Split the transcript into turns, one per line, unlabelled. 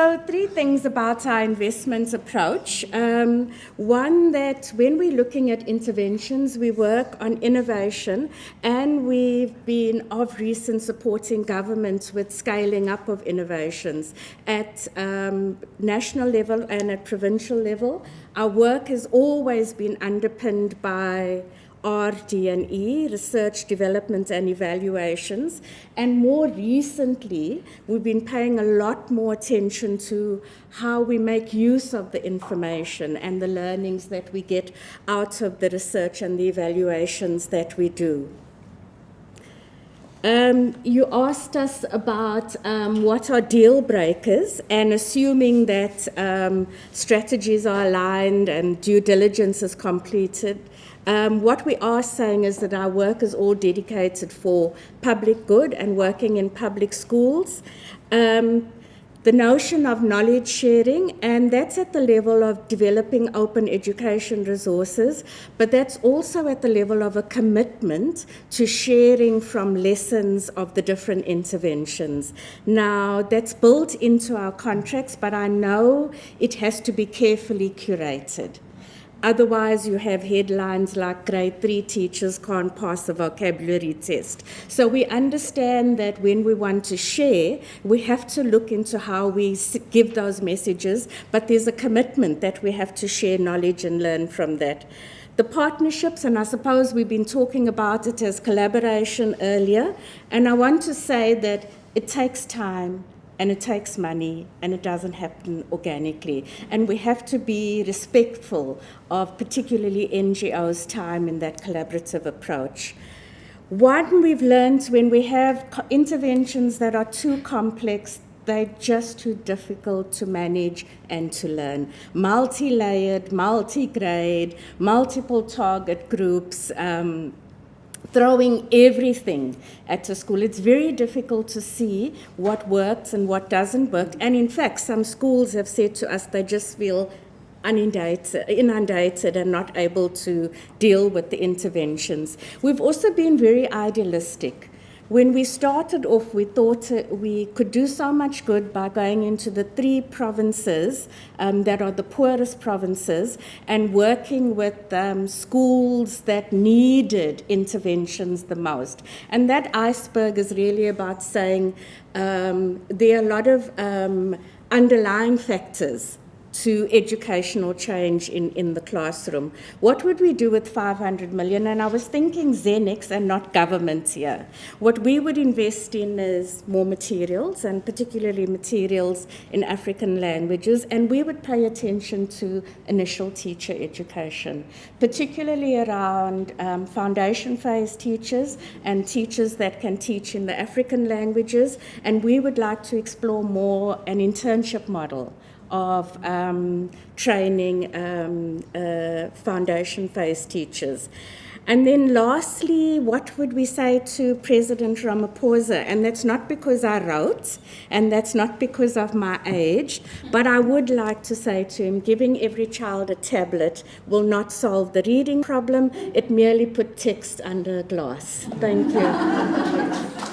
So, three things about our investments approach. Um, one, that when we're looking at interventions, we work on innovation, and we've been of recent supporting governments with scaling up of innovations at um, national level and at provincial level. Our work has always been underpinned by RD&E, Research, Development and Evaluations. And more recently, we've been paying a lot more attention to how we make use of the information and the learnings that we get out of the research and the evaluations that we do. Um, you asked us about um, what are deal breakers, and assuming that um, strategies are aligned and due diligence is completed, um, what we are saying is that our work is all dedicated for public good and working in public schools. Um, the notion of knowledge sharing, and that's at the level of developing open education resources, but that's also at the level of a commitment to sharing from lessons of the different interventions. Now, that's built into our contracts, but I know it has to be carefully curated. Otherwise, you have headlines like grade three teachers can't pass a vocabulary test. So we understand that when we want to share, we have to look into how we give those messages, but there's a commitment that we have to share knowledge and learn from that. The partnerships, and I suppose we've been talking about it as collaboration earlier, and I want to say that it takes time and it takes money and it doesn't happen organically. And we have to be respectful of particularly NGOs' time in that collaborative approach. One we've learned when we have interventions that are too complex, they're just too difficult to manage and to learn. Multi layered, multi grade, multiple target groups. Um, throwing everything at a school. It's very difficult to see what works and what doesn't work. And in fact, some schools have said to us they just feel inundated, inundated and not able to deal with the interventions. We've also been very idealistic. When we started off, we thought we could do so much good by going into the three provinces um, that are the poorest provinces and working with um, schools that needed interventions the most. And that iceberg is really about saying um, there are a lot of um, underlying factors to educational change in, in the classroom. What would we do with 500 million? And I was thinking Zenex and not governments here. What we would invest in is more materials, and particularly materials in African languages, and we would pay attention to initial teacher education, particularly around um, foundation phase teachers and teachers that can teach in the African languages, and we would like to explore more an internship model of um, training um, uh, foundation phase teachers. And then lastly, what would we say to President Ramaphosa? And that's not because I wrote, and that's not because of my age, but I would like to say to him, giving every child a tablet will not solve the reading problem. It merely put text under glass. Thank you.